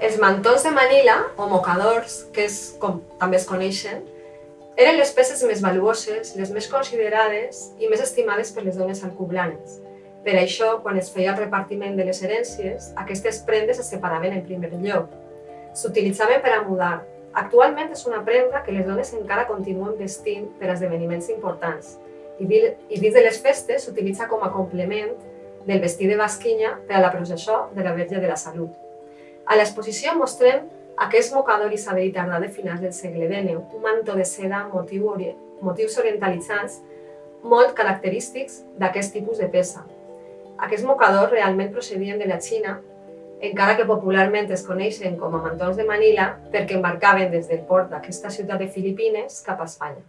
Els mantons de Manila, o mocadors, que és com també es coneixen, eren les peces més valuoses, les més considerades i més estimades per les dones alcublanes. Per això, quan es feia el repartiment de les herències, aquestes prendes es separaven en primer lloc. S'utilitzaven per a mudar. Actualment és una prenda que les dones encara continuen vestint per a esdeveniments importants i dins de les festes s'utilitza com a complement del vestit de basquinya per a la processó de la Verge de la Salut. A l'exposició mostrem aquest mocador isabelí tardà de finals del segle XIX, un mantó de seda amb motiu ori motius orientalitzats molt característics d'aquest tipus de peça. Aquests mocadors realment procedien de la Xina, encara que popularment es coneixen com a mantons de Manila perquè embarcaven des del port d'aquesta ciutat de Filipines cap a Espanya.